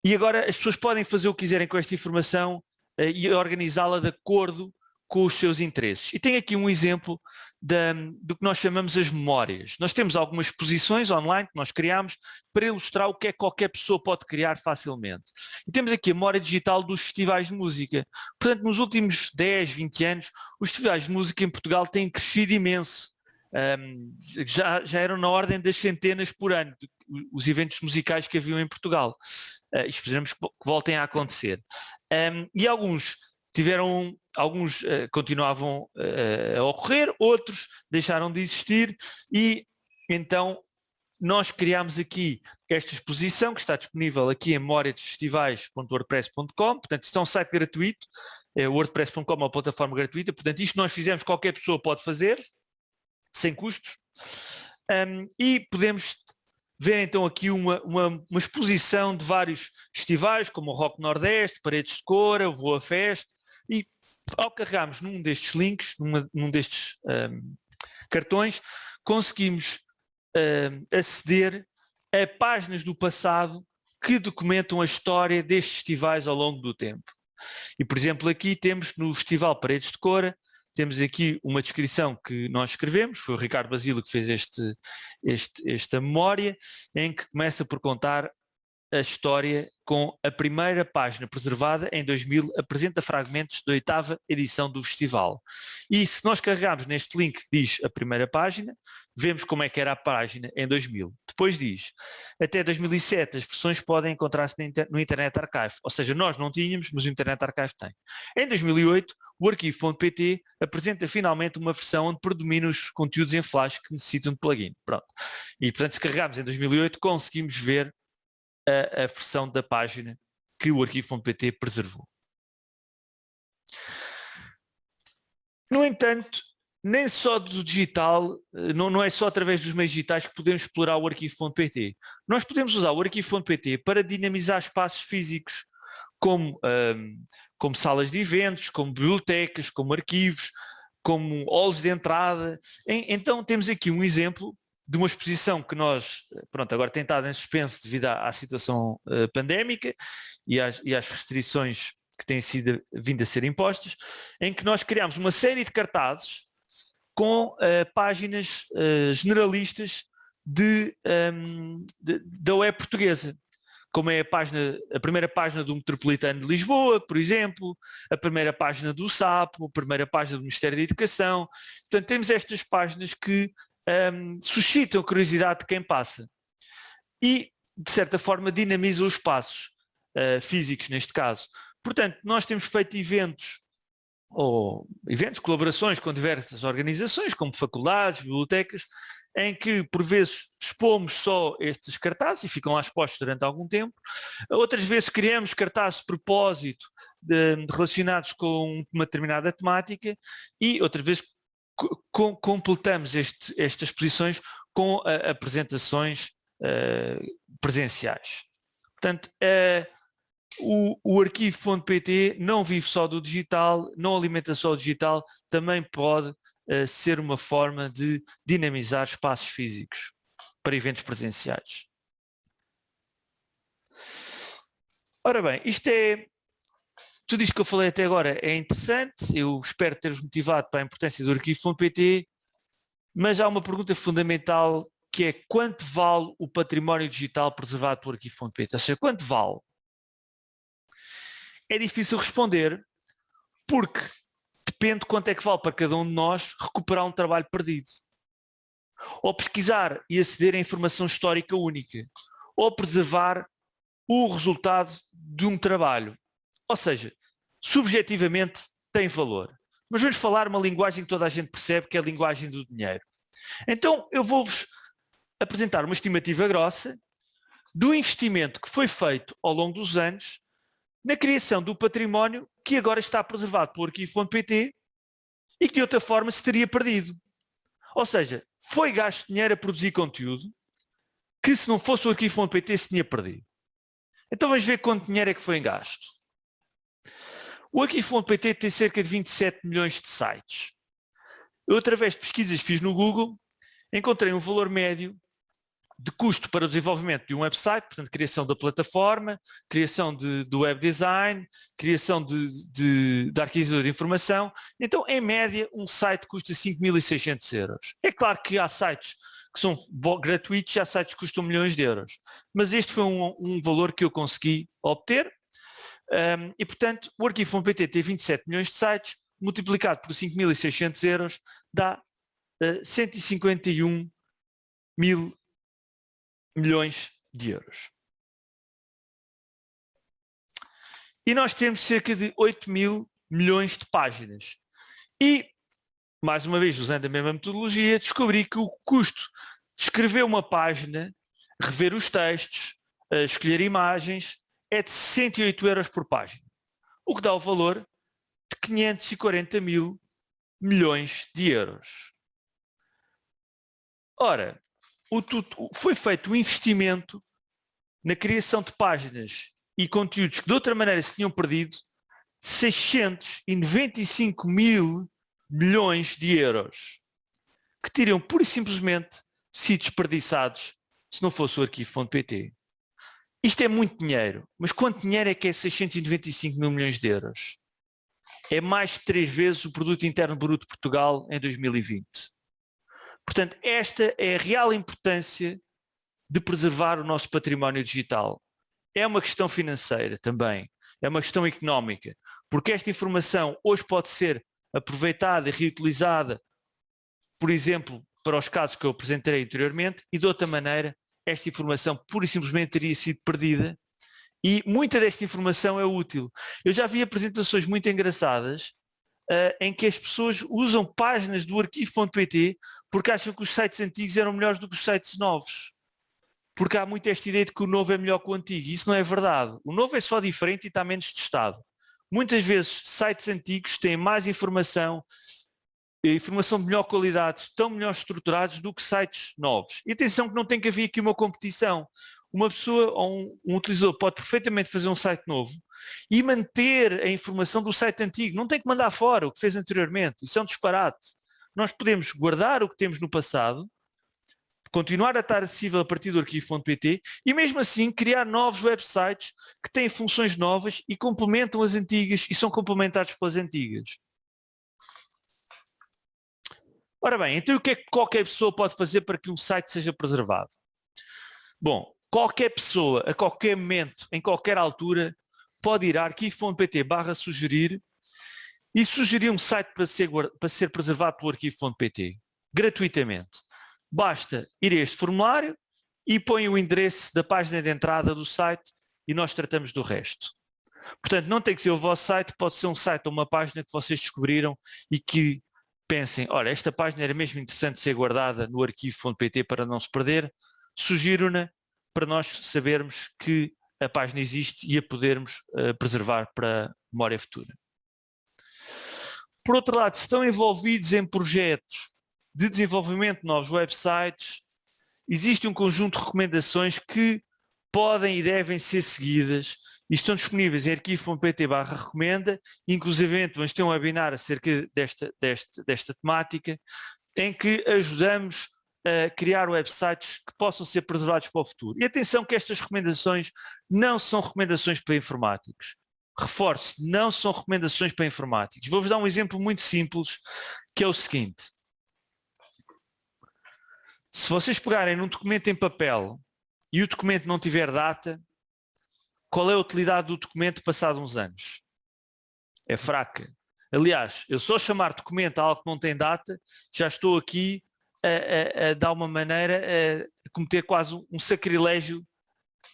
e agora as pessoas podem fazer o que quiserem com esta informação uh, e organizá-la de acordo com os seus interesses. E tem aqui um exemplo da, do que nós chamamos as memórias. Nós temos algumas exposições online que nós criamos para ilustrar o que é que qualquer pessoa pode criar facilmente. E temos aqui a memória digital dos festivais de música. Portanto, nos últimos 10, 20 anos, os festivais de música em Portugal têm crescido imenso. Um, já, já eram na ordem das centenas por ano, os eventos musicais que haviam em Portugal. Uh, esperamos que, voltem a acontecer. Um, e alguns tiveram, alguns uh, continuavam uh, a ocorrer, outros deixaram de existir e então nós criámos aqui esta exposição que está disponível aqui em memoriadesfestivais.wordpress.com, portanto isto é um site gratuito, é wordpress.com é uma plataforma gratuita, portanto isto nós fizemos, qualquer pessoa pode fazer, sem custos, um, e podemos ver então aqui uma, uma, uma, exposição de vários festivais, como o Rock Nordeste, Paredes de Cora, Voa Fest, e ao carregarmos num destes links, numa, num destes um, cartões, conseguimos um, aceder a páginas do passado que documentam a história destes festivais ao longo do tempo. E, por exemplo, aqui temos no Festival Paredes de Cora, temos aqui uma descrição que nós escrevemos, foi o Ricardo Basílio que fez este, este, esta memória, em que começa por contar a história com a primeira página preservada em 2000, apresenta fragmentos da oitava edição do festival. E se nós carregarmos neste link que diz a primeira página, vemos como é que era a página em 2000. Depois diz, até 2007 as versões podem encontrar-se no Internet Archive, ou seja, nós não tínhamos, mas o Internet Archive tem. Em 2008, o arquivo.pt apresenta finalmente uma versão onde predominam os conteúdos em flash que necessitam de plugin. Pronto. E portanto, se carregarmos em 2008, conseguimos ver a, a versão da página que o arquivo.pt preservou. No entanto, nem só do digital, eh, não, não, é só através dos meios digitais que podemos explorar o arquivo.pt. Nós podemos usar o arquivo.pt para dinamizar espaços físicos, como, um, como salas de eventos, como bibliotecas, como arquivos, como halls de entrada. Então temos aqui um exemplo de uma exposição que nós, pronto, agora tem estado em suspenso devido à, à situação uh, pandémica e às, e às, restrições que têm sido vindo a ser impostas, em que nós criámos uma série de cartazes com uh, páginas uh, generalistas de, um, de, da web portuguesa, como é a, página, a primeira página do Metropolitano de Lisboa, por exemplo, a primeira página do SAPO, a primeira página do Ministério da Educação. Portanto, temos estas páginas que um, suscitam a curiosidade de quem passa e, de certa forma, dinamizam os espaços uh, físicos, neste caso. Portanto, nós temos feito eventos ou eventos, colaborações com diversas organizações, como faculdades, bibliotecas, em que por vezes expomos só estes cartazes e ficam lá expostos durante algum tempo. Outras vezes criamos cartazes de propósito de relacionados com uma determinada temática e outras vezes com, completamos este, estas exposições com uh, apresentações uh, presenciais. Portanto, uh, o, o arquivo.pt não vive só do digital, não alimenta só o digital, também pode ser uma forma de dinamizar espaços físicos para eventos presenciais. Ora bem, isto é tudo isto que eu falei até agora é interessante, eu espero ter-vos motivado para a importância do arquivo.pt, mas há uma pergunta fundamental que é quanto vale o património digital preservado pelo arquivo.pt? Ou seja, quanto vale? É difícil responder porque depende quanto é que vale para cada um de nós recuperar um trabalho perdido. Ou pesquisar e aceder a informação histórica única. Ou preservar o resultado de um trabalho. Ou seja, subjetivamente tem valor. Mas vamos falar uma linguagem que toda a gente percebe, que é a linguagem do dinheiro. Então eu vou-vos apresentar uma estimativa grossa do investimento que foi feito ao longo dos anos na criação do património que agora está preservado pelo arquivo.pt e que de outra forma se teria perdido. Ou seja, foi gasto dinheiro a produzir conteúdo que se não fosse o arquivo.pt se tinha perdido. Então vamos ver quanto dinheiro é que foi em gasto. O Arquivo.pt tem cerca de 27 milhões de sites. Eu, através de pesquisas que fiz no Google, encontrei um valor médio de custo para o desenvolvimento de um website, portanto, criação da plataforma, criação de, do web design, criação de, de, de arquitetura de informação. Então, em média, um site custa 5.600 euros. É claro que há sites que são gratuitos e há sites que custam milhões de euros. Mas este foi um, um valor que eu consegui obter um, e, portanto, o arquivo.pt tem 27 milhões de sites, multiplicado por 5.600 euros, dá uh, 151 mil milhões de euros. E nós temos cerca de 8 mil milhões de páginas. E, mais uma vez, usando a mesma metodologia, descobri que o custo de escrever uma página, rever os textos, eh, escolher imagens, é de 108 euros por página, o que dá o valor de 540 mil milhões de euros. Ora, o, foi feito um investimento na criação de páginas e conteúdos que de outra maneira se tinham perdido 695 mil milhões de euros que teriam pura e simplesmente sido desperdiçados se não fosse o arquivo.pt. Isto é muito dinheiro, mas quanto dinheiro é que é 695 mil milhões de euros? É mais de três vezes o produto interno bruto de Portugal em 2020. Portanto, esta é a real importância de preservar o nosso património digital. É uma questão financeira também, é uma questão económica, porque esta informação hoje pode ser aproveitada e reutilizada, por exemplo, para os casos que eu apresentei anteriormente, e de outra maneira, esta informação pura e simplesmente teria sido perdida e muita desta informação é útil. Eu já vi apresentações muito engraçadas uh, em que as pessoas usam páginas do arquivo.pt porque acham que os sites antigos eram melhores do que os sites novos. Porque há muito esta ideia de que o novo é melhor que o antigo. Isso não é verdade. O novo é só diferente e está menos testado. Muitas vezes sites antigos têm mais informação, informação de melhor qualidade, estão melhor estruturados do que sites novos. E atenção que não tem que haver aqui uma competição. Uma pessoa ou um, um utilizador pode perfeitamente fazer um site novo e manter a informação do site antigo. Não tem que mandar fora o que fez anteriormente. Isso é um disparate. Nós podemos guardar o que temos no passado, continuar a estar acessível a partir do arquivo.pt e mesmo assim criar novos websites que têm funções novas e complementam as antigas e são complementados pelas antigas. Ora bem, então o que é que qualquer pessoa pode fazer para que um site seja preservado? Bom, qualquer pessoa, a qualquer momento, em qualquer altura, pode ir a arquivo.pt barra sugerir e sugerir um site para ser, para ser preservado pelo arquivo.pt, gratuitamente. Basta ir a este formulário e põe o endereço da página de entrada do site e nós tratamos do resto. Portanto, não tem que ser o vosso site, pode ser um site ou uma página que vocês descobriram e que pensem, olha, esta página era mesmo interessante ser guardada no arquivo.pt para não se perder, sugiro-na para nós sabermos que a página existe e a podermos uh, preservar para memória futura. Por outro lado, se estão envolvidos em projetos de desenvolvimento de novos websites, existe um conjunto de recomendações que podem e devem ser seguidas e estão disponíveis em arquivo.pt barra recomenda, inclusive vamos ter um webinar acerca desta, desta, desta temática, em que ajudamos a criar websites que possam ser preservados para o futuro. E atenção que estas recomendações não são recomendações para informáticos reforço, não são recomendações para informáticos. Vou-vos dar um exemplo muito simples, que é o seguinte. Se vocês pegarem num documento em papel e o documento não tiver data, qual é a utilidade do documento passado uns anos? É fraca. Aliás, eu só chamar documento a algo que não tem data, já estou aqui a, a, a dar uma maneira a cometer quase um sacrilégio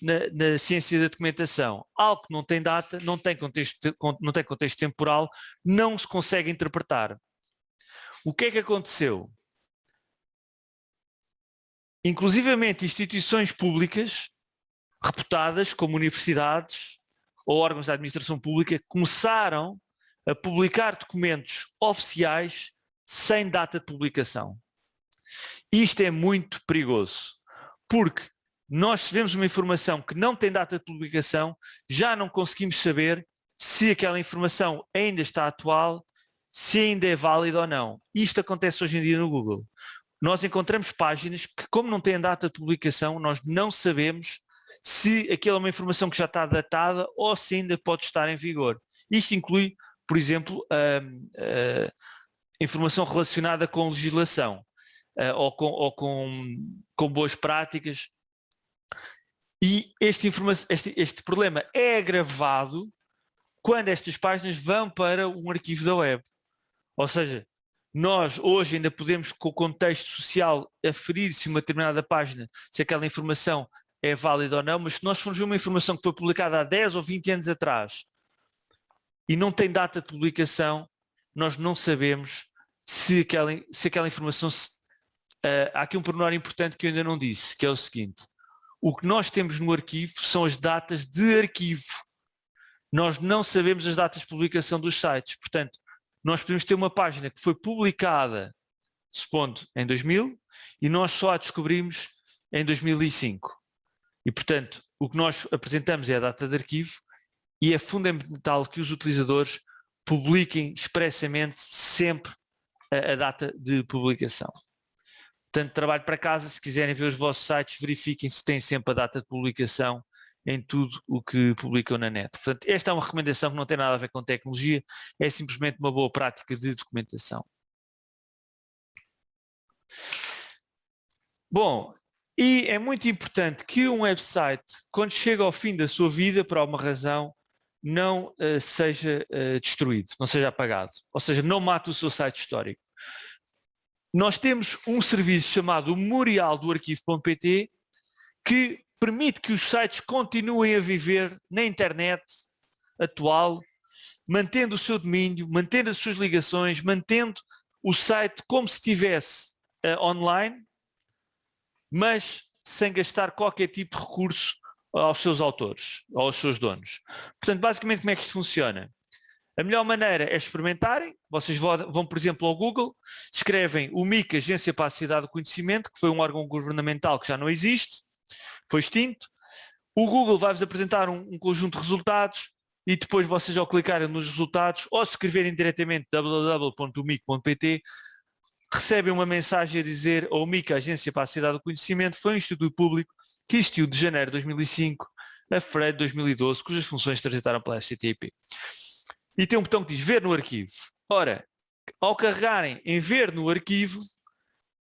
na, na, ciência da documentação. Algo que não tem data, não tem, contexto, não tem contexto temporal, não se consegue interpretar. O que é que aconteceu? Inclusivamente instituições públicas reputadas como universidades ou órgãos da administração pública começaram a publicar documentos oficiais sem data de publicação. Isto é muito perigoso, porque nós se vemos uma informação que não tem data de publicação, já não conseguimos saber se aquela informação ainda está atual, se ainda é válida ou não. Isto acontece hoje em dia no Google. Nós encontramos páginas que, como não têm data de publicação, nós não sabemos se aquela é uma informação que já está datada ou se ainda pode estar em vigor. Isto inclui, por exemplo, informação relacionada com legislação ou, com, ou com, com boas práticas e este, este, este problema é agravado quando estas páginas vão para um arquivo da web. Ou seja, nós hoje ainda podemos, com o contexto social, aferir se uma determinada página, se aquela informação é válida ou não, mas se nós formos ver uma informação que foi publicada há 10 ou 20 anos atrás, e não tem data de publicação, nós não sabemos se aquela, se aquela informação... Se, uh, há aqui um pormenor importante que eu ainda não disse, que é o seguinte. O que nós temos no arquivo são as datas de arquivo. Nós não sabemos as datas de publicação dos sites. Portanto, nós podemos ter uma página que foi publicada, supondo, em 2000, e nós só a descobrimos em 2005. E, portanto, o que nós apresentamos é a data de arquivo e é fundamental que os utilizadores publiquem expressamente sempre a, a data de publicação. Portanto, trabalho para casa, se quiserem ver os vossos sites, verifiquem se têm sempre a data de publicação em tudo o que publicam na net. Portanto, esta é uma recomendação que não tem nada a ver com tecnologia, é simplesmente uma boa prática de documentação. Bom, e é muito importante que um website, quando chega ao fim da sua vida, por alguma razão, não uh, seja uh, destruído, não seja apagado. Ou seja, não mate o seu site histórico. Nós temos um serviço chamado Memorial do Arquivo.pt que permite que os sites continuem a viver na internet atual, mantendo o seu domínio, mantendo as suas ligações, mantendo o site como se estivesse uh, online, mas sem gastar qualquer tipo de recurso aos seus autores, aos seus donos. Portanto, basicamente como é que isto funciona? A melhor maneira é experimentarem, vocês vão, por exemplo, ao Google, escrevem o MIC, Agência para a Cidade do Conhecimento, que foi um órgão governamental que já não existe, foi extinto. O Google vai-vos apresentar um, um, conjunto de resultados e depois vocês ao clicarem nos resultados ou se escreverem diretamente www.mic.pt recebem uma mensagem a dizer o MIC, Agência para a Cidade do Conhecimento, foi um instituto público que existiu de janeiro de 2005 a fevereiro de 2012, cujas funções transitaram pela FCTP. E tem um botão que diz ver no arquivo. Ora, ao carregarem em ver no arquivo,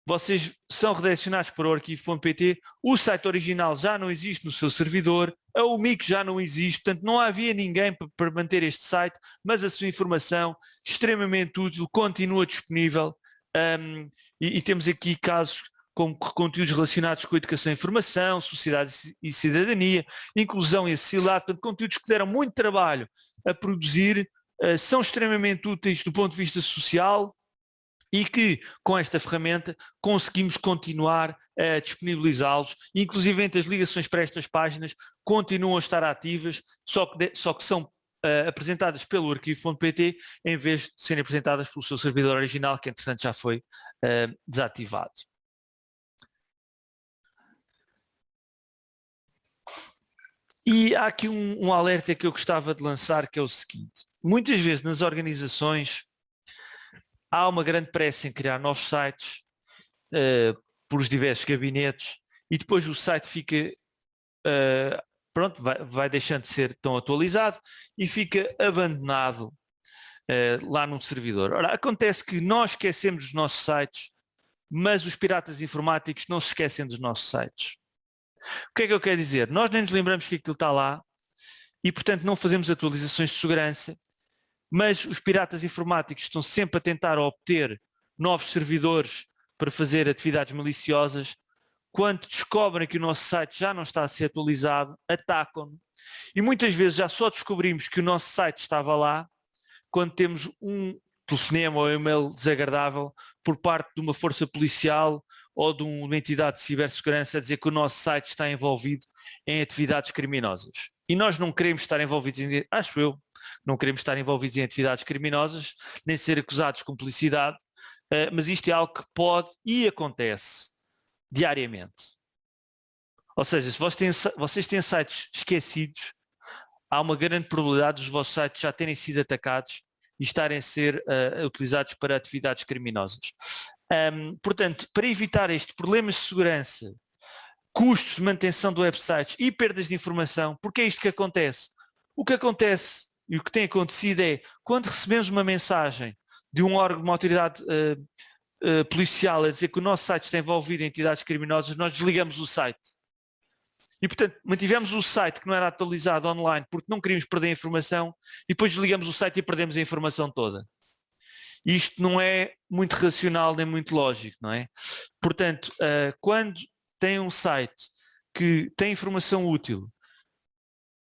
vocês são redirecionados para o arquivo.pt, o site original já não existe no seu servidor, a UMIC já não existe, portanto não havia ninguém para manter este site, mas a sua informação, extremamente útil, continua disponível. Um, e, e, temos aqui casos como conteúdos relacionados com educação e informação, sociedade e cidadania, inclusão e acessibilidade, portanto, conteúdos que deram muito trabalho a produzir, uh, são extremamente úteis do ponto de vista social e que com esta ferramenta conseguimos continuar a disponibilizá-los, inclusive as ligações para estas páginas continuam a estar ativas, só que, de, só que são uh, apresentadas pelo arquivo.pt em vez de serem apresentadas pelo seu servidor original, que entretanto já foi uh, desativado. E há aqui um, um, alerta que eu gostava de lançar, que é o seguinte. Muitas vezes nas organizações há uma grande pressa em criar novos sites uh, por os diversos gabinetes e depois o site fica, uh, pronto, vai, vai, deixando de ser tão atualizado e fica abandonado uh, lá num servidor. Ora, acontece que nós esquecemos os nossos sites, mas os piratas informáticos não se esquecem dos nossos sites. O que é que eu quero dizer? Nós nem nos lembramos que aquilo está lá e, portanto, não fazemos atualizações de segurança, mas os piratas informáticos estão sempre a tentar obter novos servidores para fazer atividades maliciosas. Quando descobrem que o nosso site já não está a ser atualizado, atacam-no. E muitas vezes já só descobrimos que o nosso site estava lá quando temos um telefonema ou e-mail desagradável por parte de uma força policial ou de uma entidade de cibersegurança a dizer que o nosso site está envolvido em atividades criminosas. E nós não queremos estar envolvidos em, acho eu, não queremos estar envolvidos em atividades criminosas, nem ser acusados de cumplicidade, uh, mas isto é algo que pode e acontece diariamente. Ou seja, se vocês têm, vocês têm sites esquecidos, há uma grande probabilidade dos vossos sites já terem sido atacados e estarem a ser uh, utilizados para atividades criminosas. Um, portanto, para evitar este problemas de segurança, custos de manutenção do website e perdas de informação, porque é isto que acontece. O que acontece e o que tem acontecido é, quando recebemos uma mensagem de um órgão, uma autoridade uh, uh, policial a dizer que o nosso site está envolvido em entidades criminosas, nós desligamos o site. E, portanto, mantivemos o site que não era atualizado online porque não queríamos perder a informação e depois desligamos o site e perdemos a informação toda. Isto não é muito racional nem muito lógico, não é? Portanto, uh, quando tem um site que tem informação útil,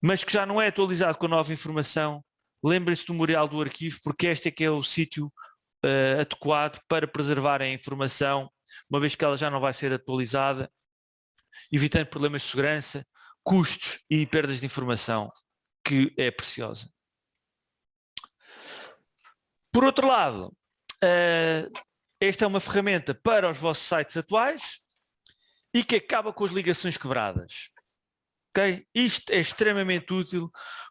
mas que já não é atualizado com a nova informação, lembrem-se do memorial do arquivo, porque este é que é o sítio uh, adequado para preservar a informação, uma vez que ela já não vai ser atualizada, evitando problemas de segurança, custos e perdas de informação, que é preciosa. Por outro lado, uh, esta é uma ferramenta para os vossos sites atuais e que acaba com as ligações quebradas. Okay? Isto é extremamente útil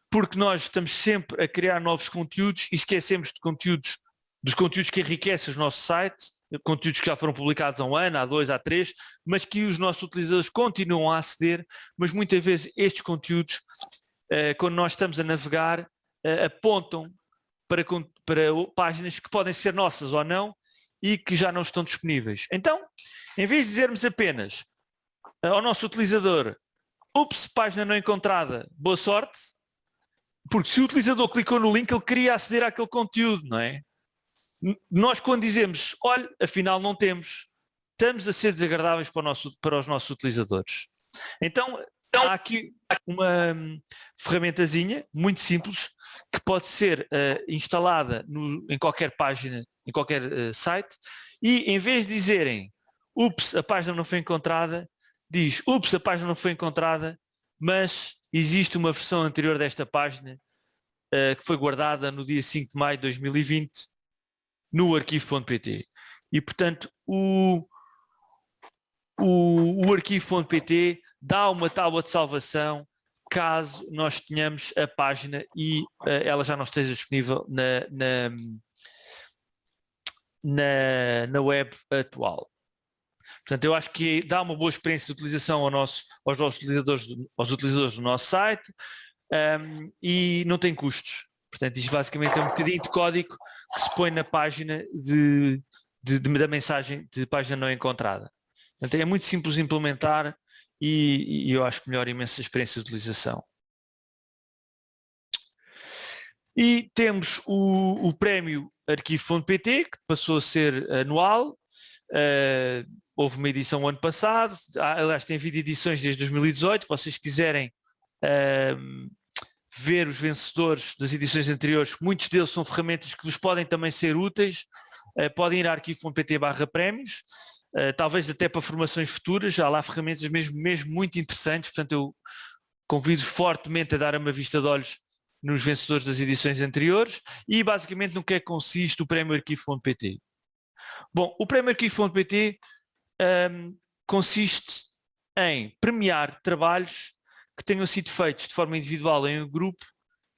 porque nós estamos sempre a criar novos conteúdos e esquecemos de conteúdos, dos conteúdos que enriquecem os nossos sites, conteúdos que já foram publicados há um ano, há dois, há três, mas que os nossos utilizadores continuam a aceder, mas muitas vezes estes conteúdos, eh, quando nós estamos a navegar, eh, apontam para, para páginas que podem ser nossas ou não e que já não estão disponíveis. Então, em vez de dizermos apenas eh, ao nosso utilizador ups, página não encontrada, boa sorte, porque se o utilizador clicou no link, ele queria aceder àquele conteúdo, não é? Nós quando dizemos, olha, afinal não temos, estamos a ser desagradáveis para, nosso, para os nossos utilizadores. Então, há aqui uma hum, ferramentazinha muito simples que pode ser uh, instalada no, em qualquer página, em qualquer uh, site e em vez de dizerem ups, a página não foi encontrada, diz, ups, a página não foi encontrada, mas existe uma versão anterior desta página uh, que foi guardada no dia 5 de maio de 2020 no arquivo.pt. E, portanto, o, o, o arquivo.pt dá uma tábua de salvação caso nós tenhamos a página e uh, ela já não esteja disponível na, na, na, na web atual. Portanto, eu acho que dá uma boa experiência de utilização ao nosso, aos nossos utilizadores, aos utilizadores do nosso site um, e não tem custos. Portanto, isto basicamente é um bocadinho de código que se põe na página de, de, de da mensagem de página não encontrada. Portanto, é muito simples de implementar e, e eu acho que melhora imensa experiência de utilização. E temos o, o prémio arquivo.pt, que passou a ser anual, uh, houve uma edição ano passado, aliás tem havido edições desde 2018, se vocês quiserem uh, ver os vencedores das edições anteriores, muitos deles são ferramentas que vos podem também ser úteis, uh, podem ir a arquivo.pt barra prémios, uh, talvez até para formações futuras, há lá ferramentas mesmo, mesmo muito interessantes, portanto eu convido fortemente a dar uma vista de olhos nos vencedores das edições anteriores e basicamente no que é que consiste o prémio arquivo.pt. Bom, o prémio arquivo.pt um, consiste em premiar trabalhos que tenham sido feitos de forma individual em um grupo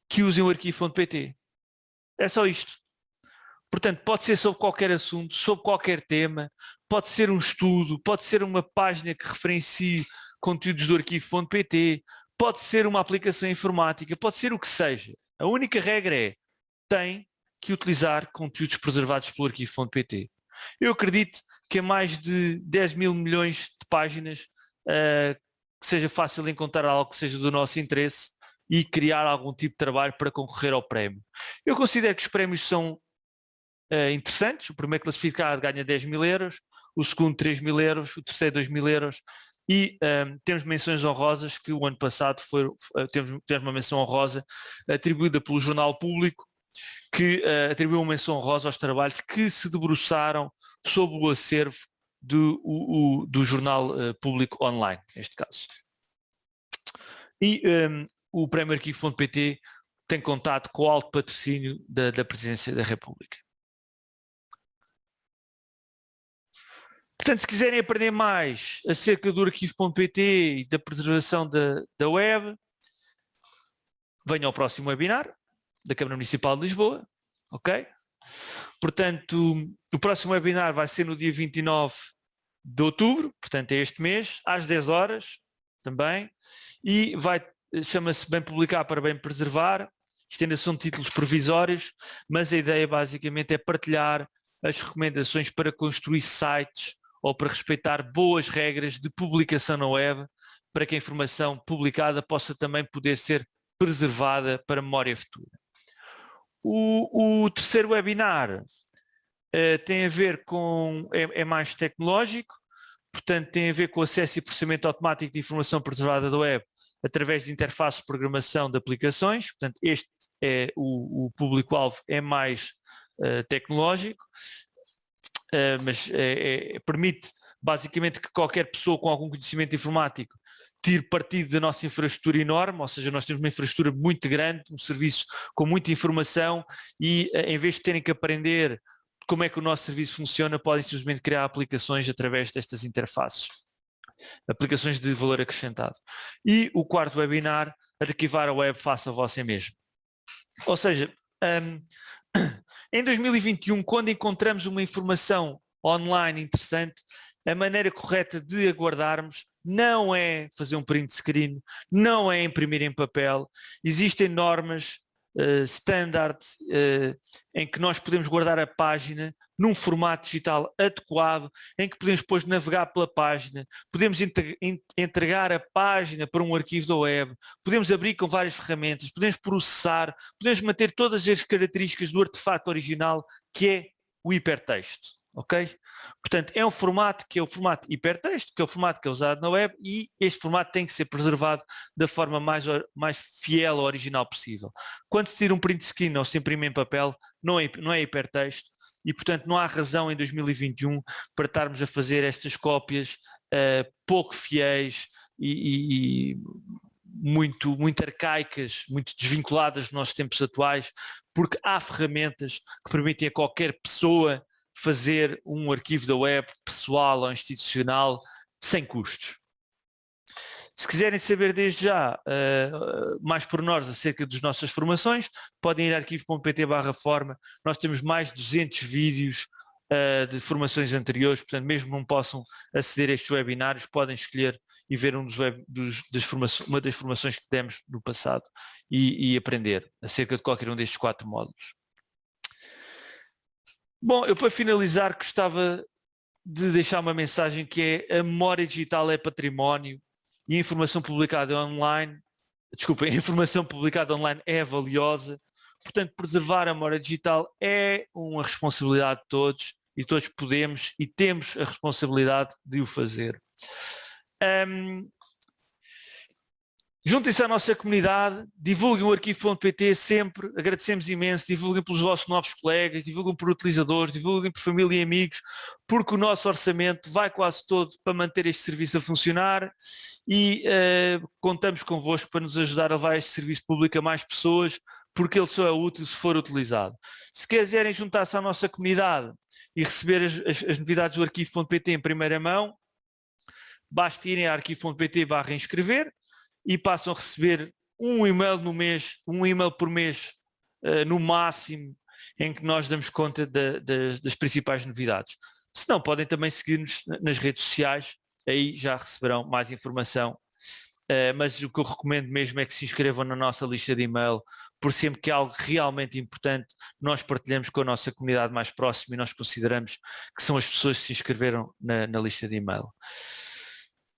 que usem o arquivo.pt. É só isto. Portanto, pode ser sobre qualquer assunto, sobre qualquer tema, pode ser um estudo, pode ser uma página que referencie conteúdos do arquivo.pt, pode ser uma aplicação informática, pode ser o que seja. A única regra é, tem que utilizar conteúdos preservados pelo arquivo.pt. Eu acredito que é mais de 10 mil milhões de páginas uh, que seja fácil encontrar algo que seja do nosso interesse e criar algum tipo de trabalho para concorrer ao prémio. Eu considero que os prémios são uh, interessantes, o primeiro classificado ganha 10 mil euros, o segundo 3 mil euros, o terceiro 2 mil euros e um, temos menções honrosas que o ano passado foi, uh, temos, temos uma menção honrosa atribuída pelo Jornal Público que uh, atribuiu uma menção honrosa aos trabalhos que se debruçaram sob o acervo do, o, o, do jornal uh, público online, neste caso. E um, o Prémio Arquivo.pt tem contato com o alto patrocínio da, da Presidência da República. Portanto, se quiserem aprender mais acerca do arquivo.pt e da preservação da, da web, venham ao próximo webinar da Câmara Municipal de Lisboa, ok? Portanto, o próximo webinar vai ser no dia 29 de outubro, portanto é este mês, às 10 horas também, e vai, chama-se Bem Publicar para Bem Preservar, isto ainda são títulos provisórios, mas a ideia basicamente é partilhar as recomendações para construir sites ou para respeitar boas regras de publicação na web, para que a informação publicada possa também poder ser preservada para memória futura. O, o terceiro webinar uh, tem a ver com, é, é, mais tecnológico, portanto tem a ver com acesso e processamento automático de informação preservada da web através de interfaces de programação de aplicações, portanto este é o, o público-alvo é mais uh, tecnológico, uh, mas é, é, permite basicamente que qualquer pessoa com algum conhecimento informático tire partido da nossa infraestrutura enorme, ou seja, nós temos uma infraestrutura muito grande, um serviço com muita informação e em vez de terem que aprender como é que o nosso serviço funciona, podem simplesmente criar aplicações através destas interfaces. Aplicações de valor acrescentado. E o quarto webinar, arquivar a web face a você mesmo. Ou seja, um, em 2021, quando encontramos uma informação online interessante, a maneira correta de aguardarmos não é fazer um print screen, não é imprimir em papel, existem normas uh, standard uh, em que nós podemos guardar a página num formato digital adequado, em que podemos depois navegar pela página, podemos entregar a página para um arquivo da web, podemos abrir com várias ferramentas, podemos processar, podemos manter todas as características do artefato original que é o hipertexto ok? Portanto, é um formato que é o formato hipertexto, que é o formato que é usado na web e este formato tem que ser preservado da forma mais, mais fiel ao original possível. Quando se tira um print screen ou se imprime em papel, não é, não é hipertexto e, portanto, não há razão em 2021 para estarmos a fazer estas cópias uh, pouco fiéis e, e, e muito, muito arcaicas, muito desvinculadas dos nossos tempos atuais, porque há ferramentas que permitem a qualquer pessoa fazer um arquivo da web pessoal ou institucional sem custos. Se quiserem saber desde já uh, mais pormenores acerca das nossas formações, podem ir a arquivo.pt barra forma. Nós temos mais de 200 vídeos uh, de formações anteriores, portanto, mesmo não possam aceder a estes webinários, podem escolher e ver um dos web, dos, das uma das formações que demos no passado e, e aprender acerca de qualquer um destes quatro módulos. Bom, eu para finalizar gostava de deixar uma mensagem que é a memória digital é património e a informação publicada online, desculpa, a informação publicada online é valiosa, portanto preservar a memória digital é uma responsabilidade de todos e todos podemos e temos a responsabilidade de o fazer. Um, Juntem-se à nossa comunidade, divulguem o arquivo.pt sempre, agradecemos imenso, divulguem pelos vossos novos colegas, divulguem por utilizadores, divulguem por família e amigos, porque o nosso orçamento vai quase todo para manter este serviço a funcionar e uh, contamos convosco para nos ajudar a levar este serviço público a mais pessoas, porque ele só é útil se for utilizado. Se quiserem juntar-se à nossa comunidade e receber as, as, as novidades do arquivo.pt em primeira mão, basta irem a arquivo.pt barra inscrever, e passam a receber um e-mail no mês, um e-mail por mês uh, no máximo, em que nós damos conta de, de, das principais novidades. Se não, podem também seguir-nos nas redes sociais, aí já receberão mais informação. Uh, mas o que eu recomendo mesmo é que se inscrevam na nossa lista de e-mail, por sempre que é algo realmente importante, nós partilhamos com a nossa comunidade mais próxima e nós consideramos que são as pessoas que se inscreveram na, na lista de e-mail.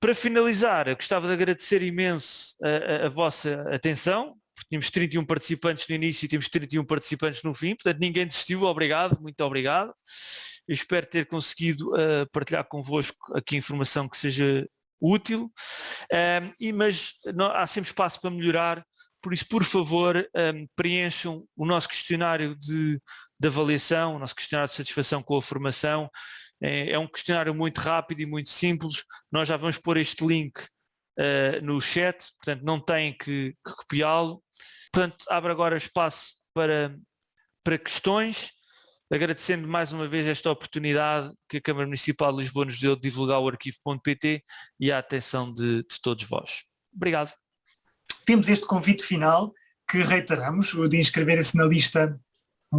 Para finalizar, eu gostava de agradecer imenso a, a, a vossa atenção, porque tínhamos 31 participantes no início e temos 31 participantes no fim, portanto ninguém desistiu, obrigado, muito obrigado. Eu espero ter conseguido uh, partilhar convosco aqui informação que seja útil, um, e, mas não, há sempre espaço para melhorar, por isso, por favor, um, preencham o nosso questionário de, de avaliação, o nosso questionário de satisfação com a formação, é, é, um questionário muito rápido e muito simples. Nós já vamos pôr este link uh, no chat, portanto não têm que, que copiá-lo. Portanto, abre agora espaço para, para questões, agradecendo mais uma vez esta oportunidade que a Câmara Municipal de Lisboa nos deu de divulgar o arquivo.pt e a atenção de, de todos vós. Obrigado. Temos este convite final que reiteramos, de inscreverem-se na lista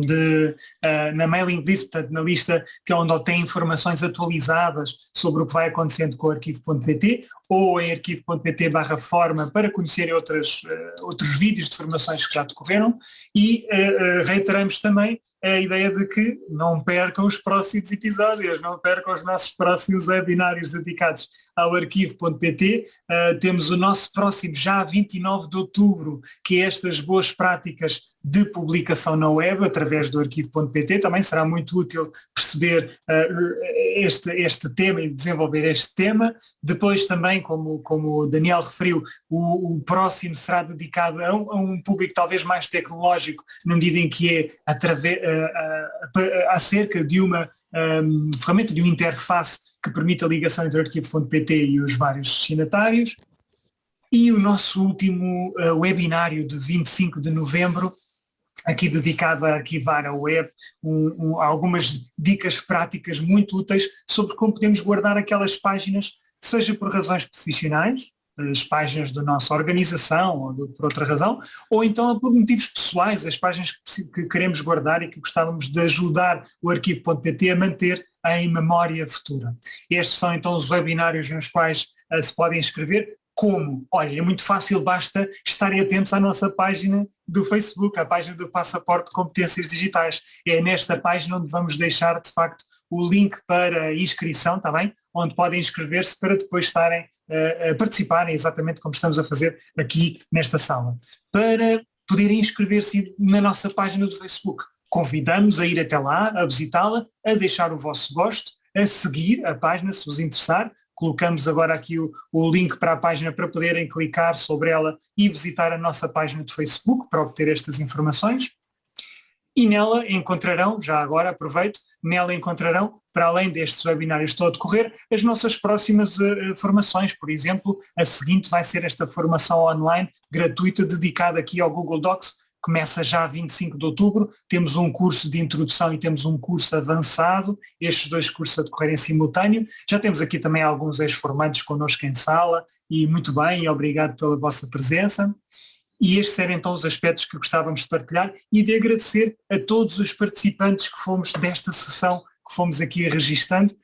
de, uh, na mailing list, portanto na lista que é onde obtém informações atualizadas sobre o que vai acontecendo com o arquivo.pt ou em arquivo.pt barra forma para conhecerem outras, uh, outros vídeos de formações que já decorreram e uh, reiteramos também a ideia de que não percam os próximos episódios, não percam os nossos próximos webinários dedicados ao arquivo.pt. Uh, temos o nosso próximo já 29 de outubro, que é estas boas práticas de publicação na web através do arquivo.pt. Também será muito útil perceber uh, este, este tema e desenvolver este tema. Depois também, como, como o Daniel referiu, o, o próximo será dedicado a um, a um, público talvez mais tecnológico, na medida em que é através, uh, acerca de uma um, ferramenta, de uma interface que permite a ligação entre o arquivo.pt e os vários destinatários. E o nosso último uh, webinário de 25 de novembro aqui dedicado a arquivar a web, um, um, algumas dicas práticas muito úteis sobre como podemos guardar aquelas páginas, seja por razões profissionais, as páginas da nossa organização ou de, por outra razão, ou então por motivos pessoais, as páginas que, que queremos guardar e que gostávamos de ajudar o arquivo.pt a manter em memória futura. Estes são então os webinários nos quais uh, se podem inscrever. Como? Olha, é muito fácil, basta estarem atentos à nossa página do Facebook, à página do Passaporte Competências Digitais. É nesta página onde vamos deixar, de facto, o link para inscrição, está bem? Onde podem inscrever-se para depois estarem uh, a participarem exatamente como estamos a fazer aqui nesta sala. Para poderem inscrever-se na nossa página do Facebook. Convidamos a ir até lá, a visitá-la, a deixar o vosso gosto, a seguir a página se vos interessar, colocamos agora aqui o, o, link para a página para poderem clicar sobre ela e visitar a nossa página de Facebook para obter estas informações. E nela encontrarão, já agora aproveito, nela encontrarão, para além destes webinários que estão a decorrer, as nossas próximas uh, formações. Por exemplo, a seguinte vai ser esta formação online gratuita dedicada aqui ao Google Docs, começa já a 25 de outubro, temos um curso de introdução e temos um curso avançado, estes dois cursos a decorrer em simultâneo. Já temos aqui também alguns ex-formantes connosco em sala e muito bem, e obrigado pela vossa presença. E estes eram então os aspectos que gostávamos de partilhar e de agradecer a todos os participantes que fomos desta sessão, que fomos aqui registando